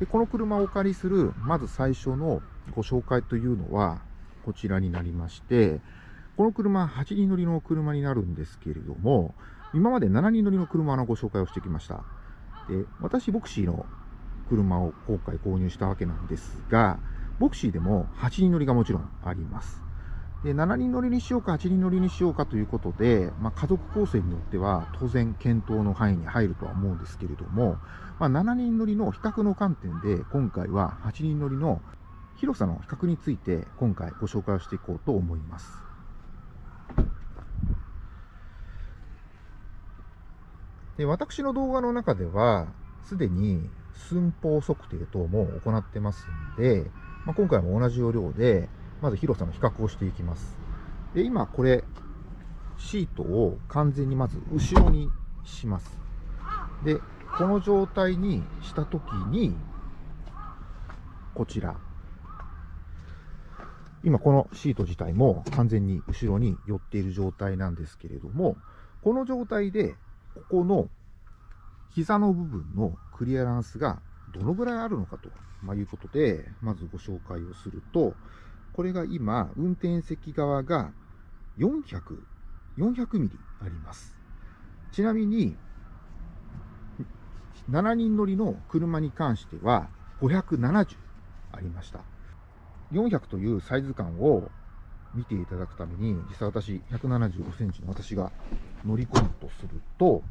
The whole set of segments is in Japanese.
でこの車をお借りする、まず最初のご紹介というのは、こちらになりまして、この車、8人乗りの車になるんですけれども、今まで7人乗りの車のご紹介をしてきました。で私、ボクシーの車を今回購入したわけなんですが、ボクシーでも8人乗りがもちろんあります。で7人乗りにしようか、8人乗りにしようかということで、まあ、家族構成によっては当然検討の範囲に入るとは思うんですけれども、まあ、7人乗りの比較の観点で、今回は8人乗りの広さの比較について、今回ご紹介をしていこうと思います。で私の動画の中では、すでに寸法測定等も行ってますんで、まあ、今回も同じ要領で、まず広さの比較をしていきます。で、今これ、シートを完全にまず後ろにします。で、この状態にしたときに、こちら。今このシート自体も完全に後ろに寄っている状態なんですけれども、この状態で、ここの膝の部分のクリアランスがどのぐらいあるのかと、まいうことで、まずご紹介をすると、これが今、運転席側が400、400ミリあります。ちなみに、7人乗りの車に関しては570ありました。400というサイズ感を見ていただくために、実際私175センチの私が乗り込むとすると、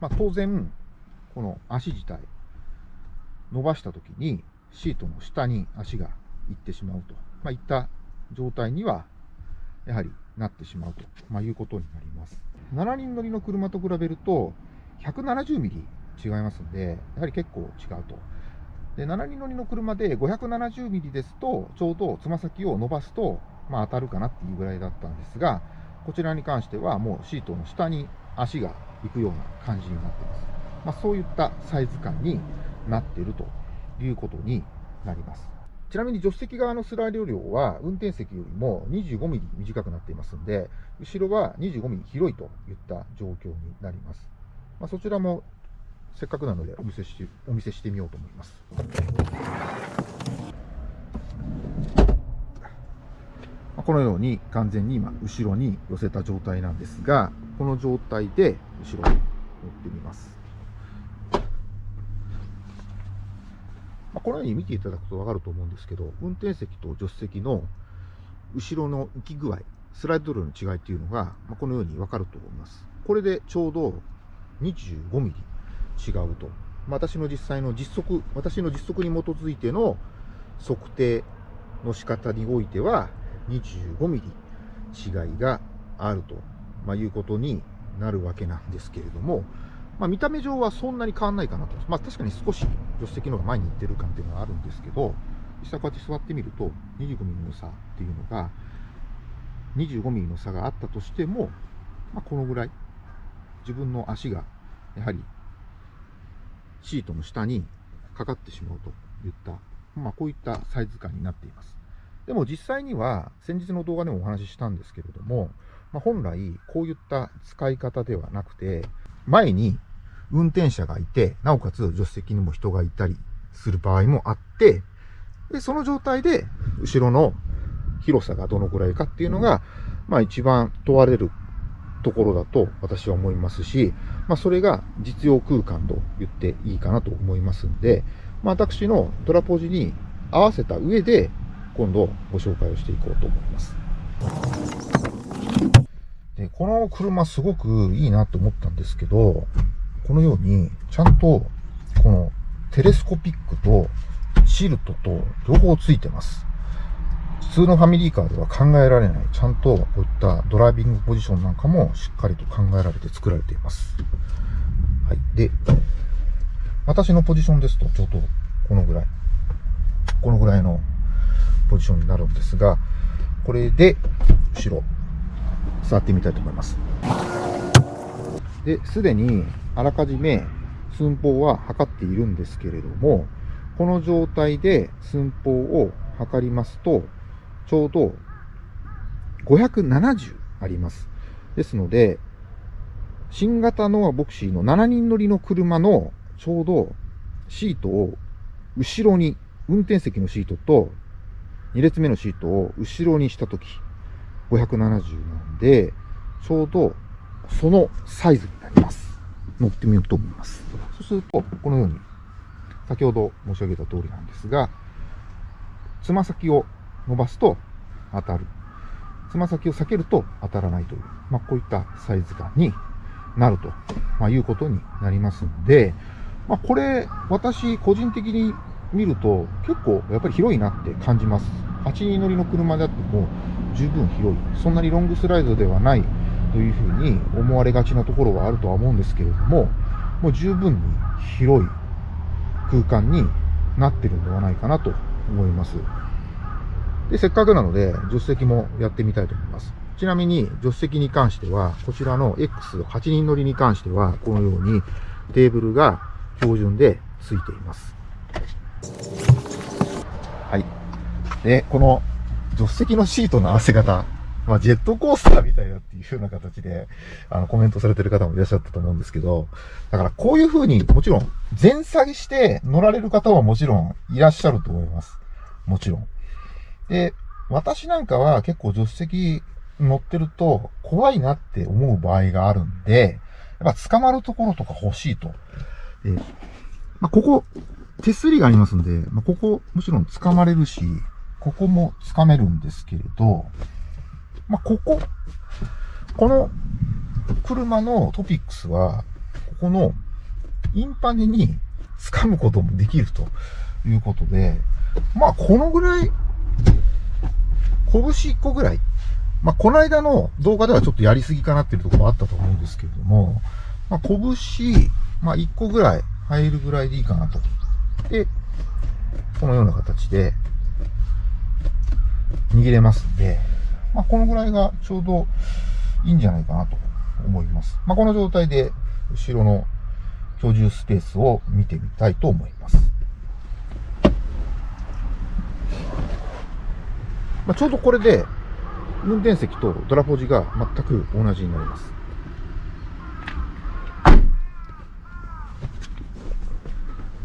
まあ、当然、この足自体、伸ばしたときにシートの下に足が行ってしまうと。まあ、いった状態には、やはりなってしまうと、まあ、いうことになります。7人乗りの車と比べると、170ミリ違いますんで、やはり結構違うと。で、7人乗りの車で570ミリですと、ちょうどつま先を伸ばすと、まあ、当たるかなっていうぐらいだったんですが、こちらに関してはもうシートの下に足が行くような感じになっています。まあ、そういったサイズ感になっているということになります。ちなみに助手席側のスライド量は運転席よりも25ミリ短くなっていますので、後ろは25ミリ広いといった状況になります。まあ、そちらもせっかくなのでお見せしお見せしてみようと思います。このように完全に今後ろに寄せた状態なんですが、この状態で後ろに乗ってみます。まあ、このように見ていただくとわかると思うんですけど、運転席と助手席の後ろの浮き具合、スライド量の違いっていうのが、まあ、このようにわかると思います。これでちょうど25ミリ違うと。まあ、私の実際の実測、私の実測に基づいての測定の仕方においては、25ミリ違いがあると、まあ、いうことになるわけなんですけれども、まあ、見た目上はそんなに変わんないかなと。まあ、確かに少し助手席の方が前に行ってる感っていうのはあるんですけど、実際こうやって座ってみると、25ミリの差っていうのが、25ミリの差があったとしても、まあ、このぐらい、自分の足が、やはり、シートの下にかかってしまうといった、まあ、こういったサイズ感になっています。でも実際には、先日の動画でもお話ししたんですけれども、まあ、本来、こういった使い方ではなくて、前に運転者がいて、なおかつ助手席にも人がいたりする場合もあって、で、その状態で、後ろの広さがどのくらいかっていうのが、まあ一番問われるところだと私は思いますし、まあそれが実用空間と言っていいかなと思いますんで、まあ私のトラポジに合わせた上で、今度ご紹介をしていこうと思います。で、この車すごくいいなと思ったんですけど、このように、ちゃんと、このテレスコピックとシルトと両方ついてます。普通のファミリーカーでは考えられない、ちゃんとこういったドライビングポジションなんかもしっかりと考えられて作られています。はい。で、私のポジションですと、ちょうどこのぐらい、このぐらいのポジションになるんですが、これで、後ろ、座ってみたいと思います。で、すでにあらかじめ寸法は測っているんですけれども、この状態で寸法を測りますと、ちょうど570あります。ですので、新型ノアボクシーの7人乗りの車のちょうどシートを後ろに、運転席のシートと2列目のシートを後ろにしたとき、570なんで、ちょうどそのサイズになります。乗ってみようと思います。そうすると、このように、先ほど申し上げた通りなんですが、つま先を伸ばすと当たる。つま先を避けると当たらないという、まあ、こういったサイズ感になると、まあ、いうことになりますので、まあ、これ、私個人的に見ると結構やっぱり広いなって感じます。8人乗りの車であっても十分広い。そんなにロングスライドではないというふうに思われがちなところはあるとは思うんですけれども、もう十分に広い空間になってるんではないかなと思います。で、せっかくなので、助手席もやってみたいと思います。ちなみに、助手席に関しては、こちらの X8 人乗りに関しては、このようにテーブルが標準で付いています。で、この助手席のシートの合わせ方、まあ、ジェットコースターみたいなっていう風な形で、あの、コメントされてる方もいらっしゃったと思うんですけど、だからこういう風に、もちろん、前下げして乗られる方はもちろんいらっしゃると思います。もちろん。で、私なんかは結構助手席乗ってると怖いなって思う場合があるんで、やっぱ捕まるところとか欲しいと。で、まあ、ここ、手すりがありますんで、まあ、ここ、もちろん掴まれるし、ここも掴めるんですけれど、まあ、ここ、この車のトピックスは、ここのインパネに掴むこともできるということで、まあ、このぐらい、拳1個ぐらい。まあ、この間の動画ではちょっとやりすぎかなっていうところもあったと思うんですけれども、まあ、拳、まあ、1個ぐらい入るぐらいでいいかなと。で、このような形で握れますんで、まあ、このぐらいがちょうどいいんじゃないかなと思います。まあ、この状態で後ろの居住スペースを見てみたいと思います。まあ、ちょうどこれで運転席とドラポジが全く同じになります。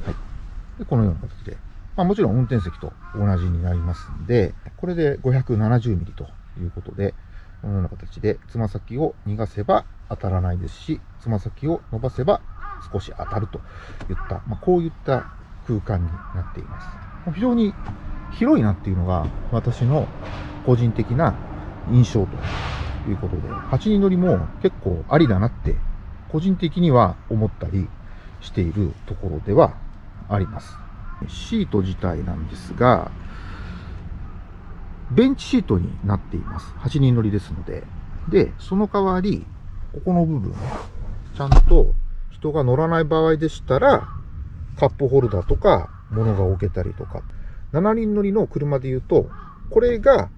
はい。で、このような形で。まあ、もちろん運転席と同じになりますんで、これで570ミリということで、このような形で、つま先を逃がせば当たらないですし、つま先を伸ばせば少し当たるといった、まあ、こういった空間になっています。非常に広いなっていうのが私の個人的な印象ということで、8人乗りも結構ありだなって個人的には思ったりしているところではあります。シート自体なんですが、ベンチシートになっています。8人乗りですので。で、その代わり、ここの部分、ちゃんと人が乗らない場合でしたら、カップホルダーとか物が置けたりとか、7人乗りの車で言うと、これが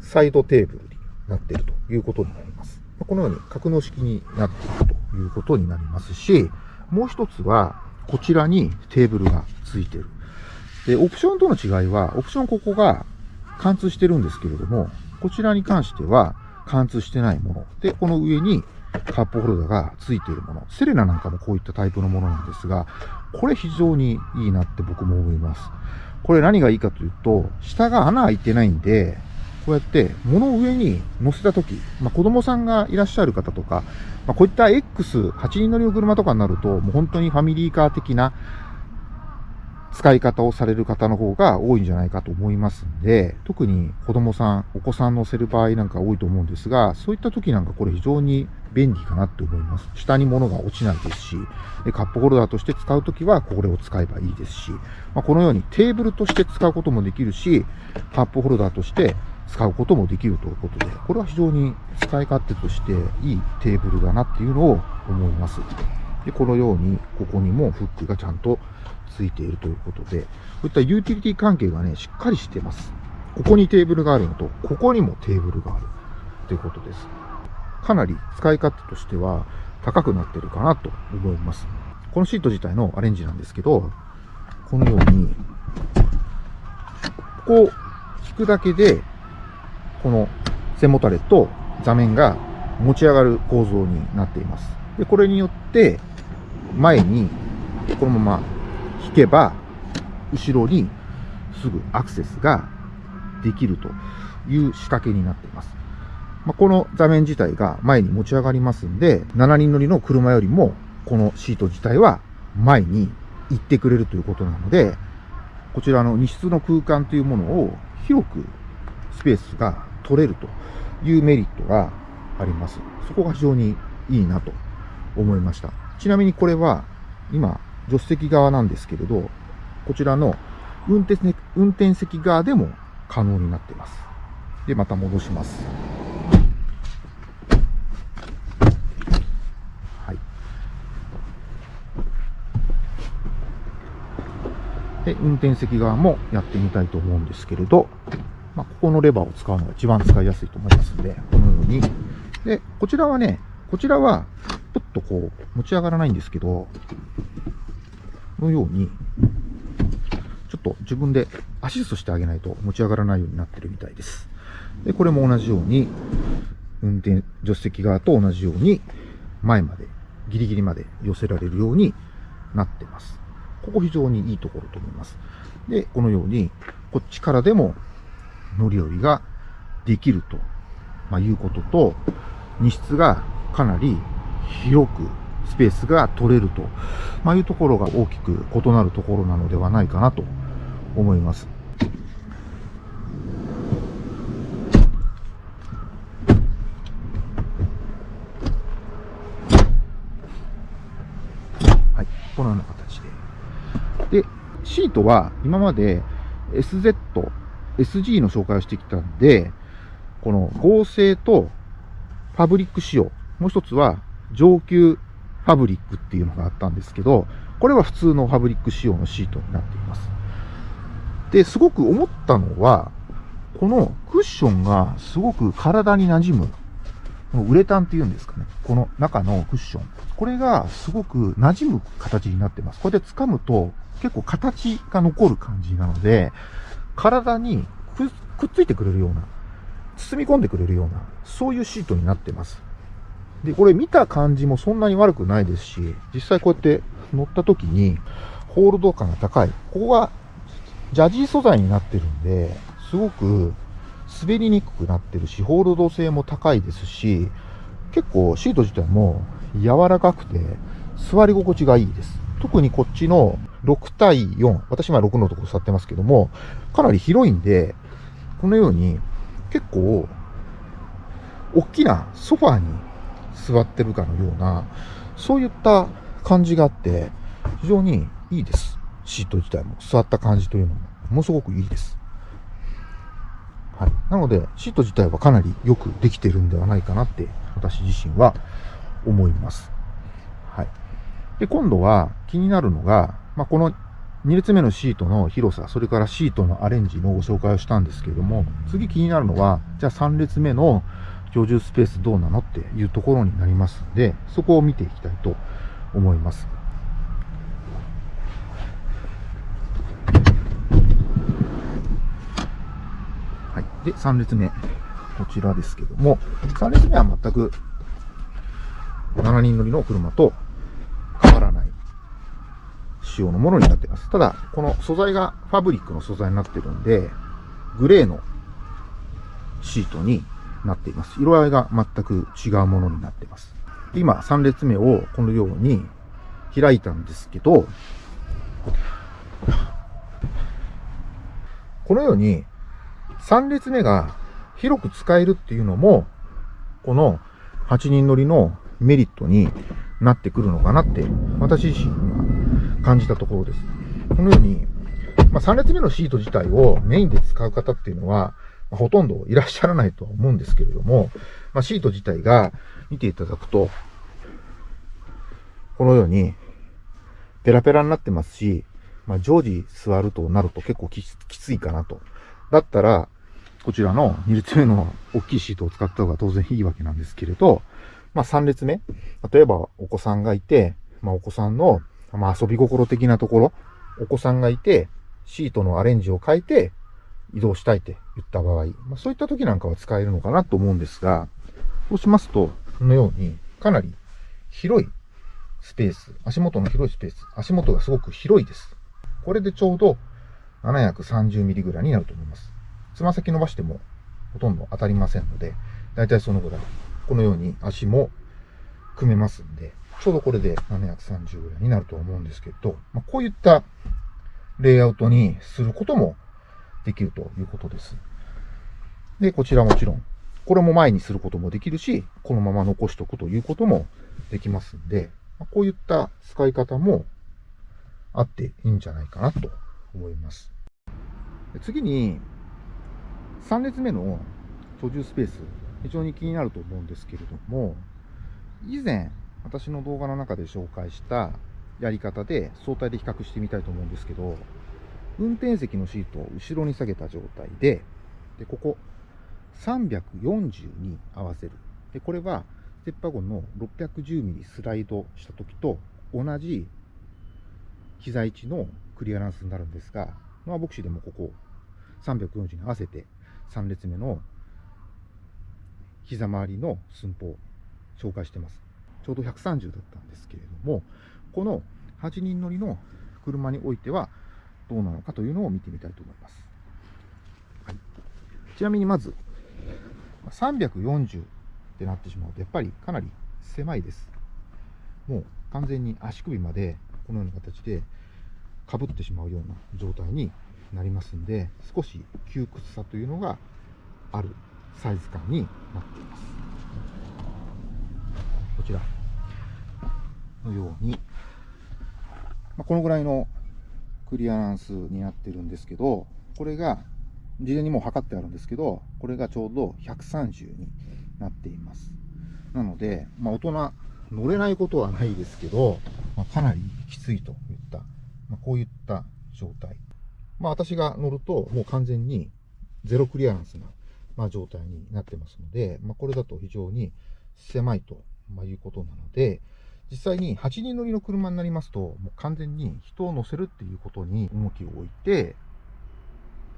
サイドテーブルになっているということになります。このように格納式になっているということになりますし、もう一つは、こちらにテーブルがついている。で、オプションとの違いは、オプションここが貫通してるんですけれども、こちらに関しては貫通してないもの。で、この上にカップホルダーがついているもの。セレナなんかもこういったタイプのものなんですが、これ非常にいいなって僕も思います。これ何がいいかというと、下が穴開いてないんで、こうやって物を上に乗せたとき、まあ、子供さんがいらっしゃる方とか、まあ、こういった X8 人乗りの車とかになると、もう本当にファミリーカー的な使い方をされる方の方が多いんじゃないかと思いますんで、特に子供さん、お子さん乗せる場合なんか多いと思うんですが、そういった時なんかこれ非常に便利かなって思います。下に物が落ちないですし、カップホルダーとして使うときはこれを使えばいいですし、まあ、このようにテーブルとして使うこともできるし、カップホルダーとして使うこともできるということで、これは非常に使い勝手としていいテーブルだなっていうのを思います。で、このように、ここにもフックがちゃんとついているということで、こういったユーティリティ関係がね、しっかりしてます。ここにテーブルがあるのと、ここにもテーブルがあるということです。かなり使い勝手としては高くなってるかなと思います。このシート自体のアレンジなんですけど、このように、ここを引くだけで、この背もたれと座面が持ち上がる構造になっています。で、これによって、前にこのまま引けば、後ろにすぐアクセスができるという仕掛けになっています。まあ、この座面自体が前に持ち上がりますんで、7人乗りの車よりもこのシート自体は前に行ってくれるということなので、こちらの荷室の空間というものを広くスペースが取れるというメリットがあります。そこが非常にいいなと思いました。ちなみにこれは今、助手席側なんですけれど、こちらの運転席運転席側でも可能になっています。で、また戻します。はい。で、運転席側もやってみたいと思うんですけれど、まあ、ここのレバーを使うのが一番使いやすいと思いますので、このように。で、こちらはね、こちらは、ぷっとこう、持ち上がらないんですけど、このように、ちょっと自分でアシストしてあげないと持ち上がらないようになってるみたいです。で、これも同じように、運転、助手席側と同じように、前まで、ギリギリまで寄せられるようになってます。ここ非常にいいところと思います。で、このように、こっちからでも乗り降りができると、まあ、いうことと、荷室がかなり広くスペースが取れると、まあ、いうところが大きく異なるところなのではないかなと思います。はい、このような形で。で、シートは今まで SZ、SG の紹介をしてきたんで、この合成とファブリック仕様、もう一つは上級ファブリックっていうのがあったんですけど、これは普通のファブリック仕様のシートになっています。で、すごく思ったのは、このクッションがすごく体に馴染む。このウレタンっていうんですかね。この中のクッション。これがすごく馴染む形になってます。これで掴むと結構形が残る感じなので、体にくっついてくれるような、包み込んでくれるような、そういうシートになってます。で、これ見た感じもそんなに悪くないですし、実際こうやって乗った時に、ホールド感が高い。ここがジャジー素材になってるんで、すごく滑りにくくなってるし、ホールド性も高いですし、結構シート自体も柔らかくて、座り心地がいいです。特にこっちの6対4、私今6のところ座ってますけども、かなり広いんで、このように結構、大きなソファーに座ってるかのような、そういった感じがあって、非常にいいです。シート自体も。座った感じというのも、ものすごくいいです。はい。なので、シート自体はかなりよくできてるんではないかなって、私自身は思います。はい。で、今度は気になるのが、まあ、この2列目のシートの広さ、それからシートのアレンジのご紹介をしたんですけれども、次気になるのは、じゃあ3列目の居住スペースどうなのっていうところになりますので、そこを見ていきたいと思います。はい。で、3列目。こちらですけども、3列目は全く7人乗りの車と変わらない仕様のものになっています。ただ、この素材がファブリックの素材になってるんで、グレーのシートになっています。色合いが全く違うものになっています。今、3列目をこのように開いたんですけど、このように3列目が広く使えるっていうのも、この8人乗りのメリットになってくるのかなって、私自身が感じたところです。このように、まあ、3列目のシート自体をメインで使う方っていうのは、ほとんどいらっしゃらないとは思うんですけれども、まあ、シート自体が見ていただくと、このように、ペラペラになってますし、まあ、常時座るとなると結構きついかなと。だったら、こちらの2列目の大きいシートを使った方が当然いいわけなんですけれど、まあ、3列目、例えばお子さんがいて、まあ、お子さんの、まあ、遊び心的なところ、お子さんがいて、シートのアレンジを変えて移動したいって言った場合、まあ、そういった時なんかは使えるのかなと思うんですが、そうしますと、このようにかなり広いスペース、足元の広いスペース、足元がすごく広いです。これでちょうど730ミリぐらいになると思います。つま先伸ばしてもほとんど当たりませんので、だいたいそのぐらい。このように足も組めますんで、ちょうどこれで730ぐらいになると思うんですけど、まあ、こういったレイアウトにすることもできるということです。で、こちらもちろん、これも前にすることもできるし、このまま残しておくということもできますんで、こういった使い方もあっていいんじゃないかなと思います。次に、3列目の居住スペース、非常に気になると思うんですけれども、以前、私の動画の中で紹介したやり方で相対で比較してみたいと思うんですけど、運転席のシートを後ろに下げた状態で、で、ここ、340に合わせる。で、これは、ステップワゴンの 610mm スライドした時と同じ膝位置のクリアランスになるんですが、まあ、ボクシーでもここ、340に合わせて3列目の膝周りの寸法を、紹介してます。ちょうど130だったんですけれども、この8人乗りの車においてはどうなのかというのを見てみたいと思います。はい、ちなみにまず、340ってなってしまうと、やっぱりかなり狭いです。もう完全に足首までこのような形でかぶってしまうような状態になりますんで、少し窮屈さというのがあるサイズ感になっています。こちらのように、まあ、このぐらいのクリアランスになってるんですけど、これが事前にもう測ってあるんですけど、これがちょうど130になっています。なので、まあ、大人乗れないことはないですけど、まあ、かなりきついといった、まあ、こういった状態。まあ、私が乗ると、もう完全にゼロクリアランスな、まあ、状態になってますので、まあ、これだと非常に狭いと、ま、いうことなので、実際に8人乗りの車になりますと、もう完全に人を乗せるっていうことに重きを置いて、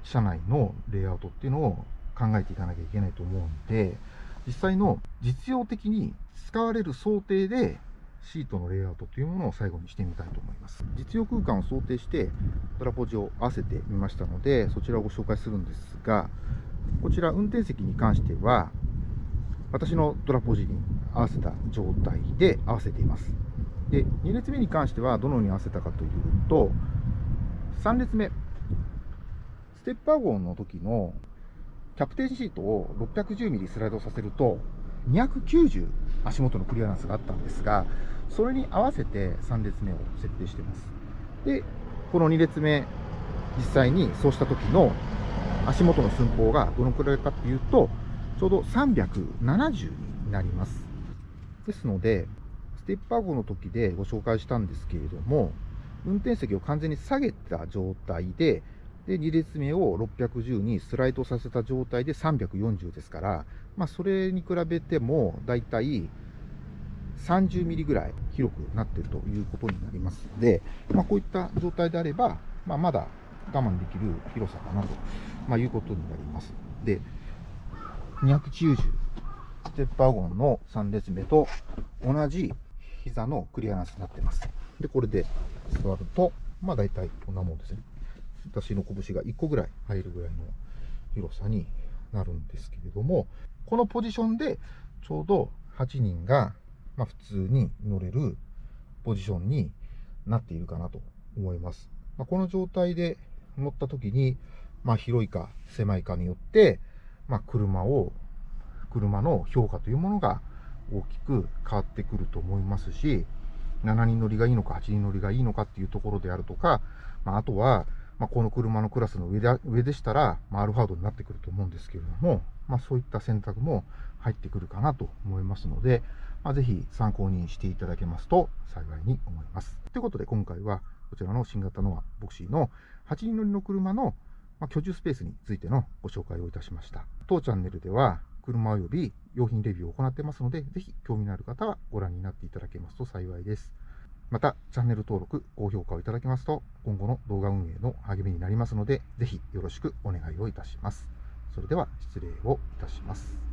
車内のレイアウトっていうのを考えていかなきゃいけないと思うんで、実際の実用的に使われる想定でシートのレイアウトというものを最後にしてみたいと思います。実用空間を想定してトラポジを合わせてみましたので、そちらをご紹介するんですが、こちら運転席に関しては、私のトラポジに合わせた状態で合わせています。で、2列目に関してはどのように合わせたかというと、3列目、ステップワゴンの時のキャプテンシートを 610mm スライドさせると、290足元のクリアランスがあったんですが、それに合わせて3列目を設定しています。で、この2列目、実際にそうした時の足元の寸法がどのくらいかっていうと、ちょうど370になります。ですので、ステップワゴンの時でご紹介したんですけれども、運転席を完全に下げた状態で、で、2列目を610にスライドさせた状態で340ですから、まあ、それに比べても、だいたい30ミリぐらい広くなっているということになりますので、まあ、こういった状態であれば、まあ、まだ我慢できる広さかなと、まあ、いうことになります。で、290、ステップワゴンの3列目と同じ膝のクリアランスになってます。で、これで座ると、まあ大体こんなもんですね。私の拳が1個ぐらい入るぐらいの広さになるんですけれども、このポジションでちょうど8人が、まあ、普通に乗れるポジションになっているかなと思います。まあ、この状態で乗った時に、まあ、広いか狭いかによって、まあ、車を、車の評価というものが大きく変わってくると思いますし、7人乗りがいいのか8人乗りがいいのかっていうところであるとか、まあ、あとは、まあ、この車のクラスの上で上でしたら、まあ、アルファードになってくると思うんですけれども、まあ、そういった選択も入ってくるかなと思いますので、まあ、ぜひ参考にしていただけますと幸いに思います。ということで今回はこちらの新型ノアボクシーの8人乗りの車のま居住スペースについてのご紹介をいたしました。当チャンネルでは車及び用品レビューを行ってますので、ぜひ興味のある方はご覧になっていただけますと幸いです。また、チャンネル登録、高評価をいただけますと、今後の動画運営の励みになりますので、ぜひよろしくお願いをいたします。それでは失礼をいたします。